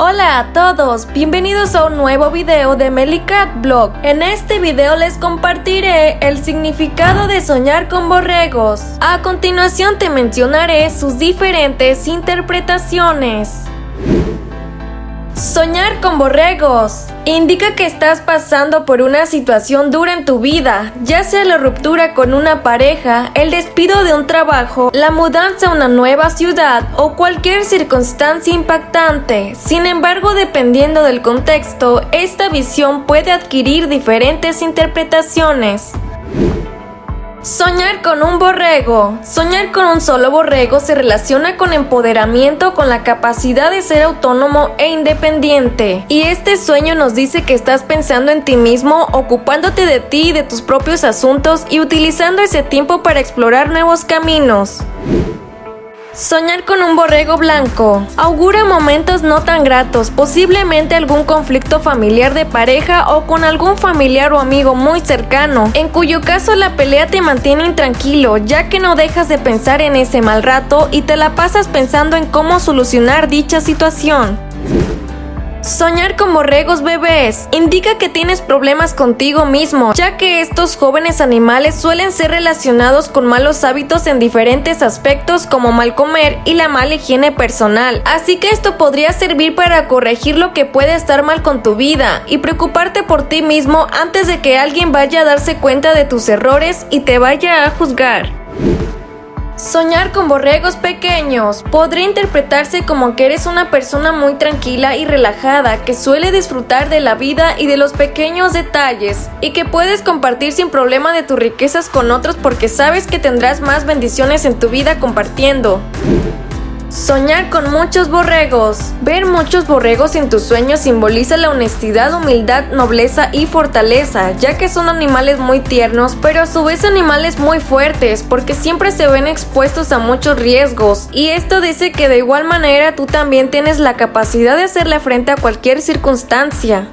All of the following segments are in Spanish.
Hola a todos, bienvenidos a un nuevo video de Melicat Blog. En este video les compartiré el significado de soñar con borregos. A continuación te mencionaré sus diferentes interpretaciones. Soñar con borregos indica que estás pasando por una situación dura en tu vida, ya sea la ruptura con una pareja, el despido de un trabajo, la mudanza a una nueva ciudad o cualquier circunstancia impactante. Sin embargo, dependiendo del contexto, esta visión puede adquirir diferentes interpretaciones. Soñar con un borrego. Soñar con un solo borrego se relaciona con empoderamiento, con la capacidad de ser autónomo e independiente. Y este sueño nos dice que estás pensando en ti mismo, ocupándote de ti y de tus propios asuntos y utilizando ese tiempo para explorar nuevos caminos. Soñar con un borrego blanco augura momentos no tan gratos, posiblemente algún conflicto familiar de pareja o con algún familiar o amigo muy cercano, en cuyo caso la pelea te mantiene intranquilo, ya que no dejas de pensar en ese mal rato y te la pasas pensando en cómo solucionar dicha situación. Soñar con borregos bebés indica que tienes problemas contigo mismo, ya que estos jóvenes animales suelen ser relacionados con malos hábitos en diferentes aspectos como mal comer y la mala higiene personal. Así que esto podría servir para corregir lo que puede estar mal con tu vida y preocuparte por ti mismo antes de que alguien vaya a darse cuenta de tus errores y te vaya a juzgar. Soñar con borregos pequeños podría interpretarse como que eres una persona muy tranquila y relajada que suele disfrutar de la vida y de los pequeños detalles y que puedes compartir sin problema de tus riquezas con otros porque sabes que tendrás más bendiciones en tu vida compartiendo. Soñar con muchos borregos. Ver muchos borregos en tus sueños simboliza la honestidad, humildad, nobleza y fortaleza, ya que son animales muy tiernos, pero a su vez animales muy fuertes, porque siempre se ven expuestos a muchos riesgos. Y esto dice que de igual manera tú también tienes la capacidad de hacerle frente a cualquier circunstancia.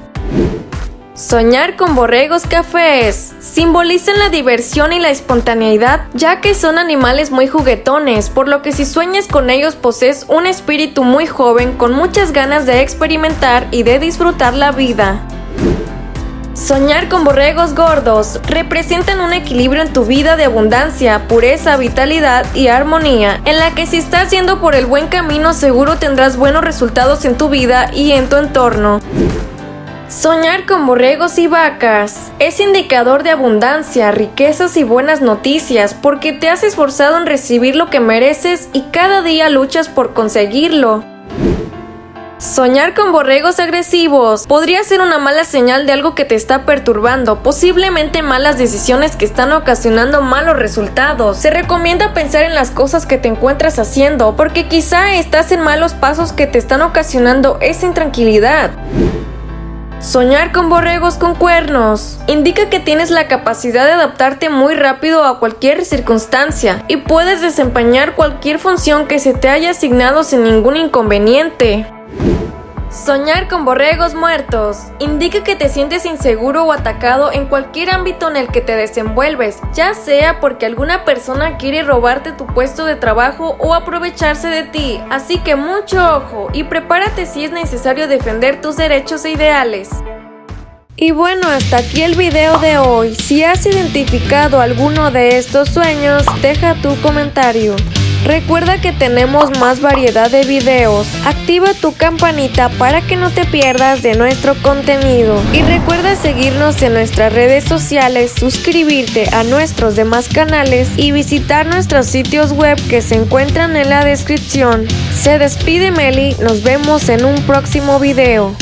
Soñar con borregos cafés simbolizan la diversión y la espontaneidad, ya que son animales muy juguetones, por lo que si sueñas con ellos posees un espíritu muy joven con muchas ganas de experimentar y de disfrutar la vida. Soñar con borregos gordos representan un equilibrio en tu vida de abundancia, pureza, vitalidad y armonía, en la que si estás yendo por el buen camino seguro tendrás buenos resultados en tu vida y en tu entorno. Soñar con borregos y vacas es indicador de abundancia, riquezas y buenas noticias porque te has esforzado en recibir lo que mereces y cada día luchas por conseguirlo. Soñar con borregos agresivos podría ser una mala señal de algo que te está perturbando, posiblemente malas decisiones que están ocasionando malos resultados. Se recomienda pensar en las cosas que te encuentras haciendo, porque quizá estás en malos pasos que te están ocasionando esa intranquilidad. Soñar con borregos con cuernos indica que tienes la capacidad de adaptarte muy rápido a cualquier circunstancia y puedes desempeñar cualquier función que se te haya asignado sin ningún inconveniente. Soñar con borregos muertos indica que te sientes inseguro o atacado en cualquier ámbito en el que te desenvuelves, ya sea porque alguna persona quiere robarte tu puesto de trabajo o aprovecharse de ti. Así que mucho ojo y prepárate si es necesario defender tus derechos e ideales. Y bueno, hasta aquí el video de hoy. Si has identificado alguno de estos sueños, deja tu comentario. Recuerda que tenemos más variedad de videos. Activa tu campanita para que no te pierdas de nuestro contenido. Y recuerda seguirnos en nuestras redes sociales, suscribirte a nuestros demás canales y visitar nuestros sitios web que se encuentran en la descripción. Se despide Meli, nos vemos en un próximo video.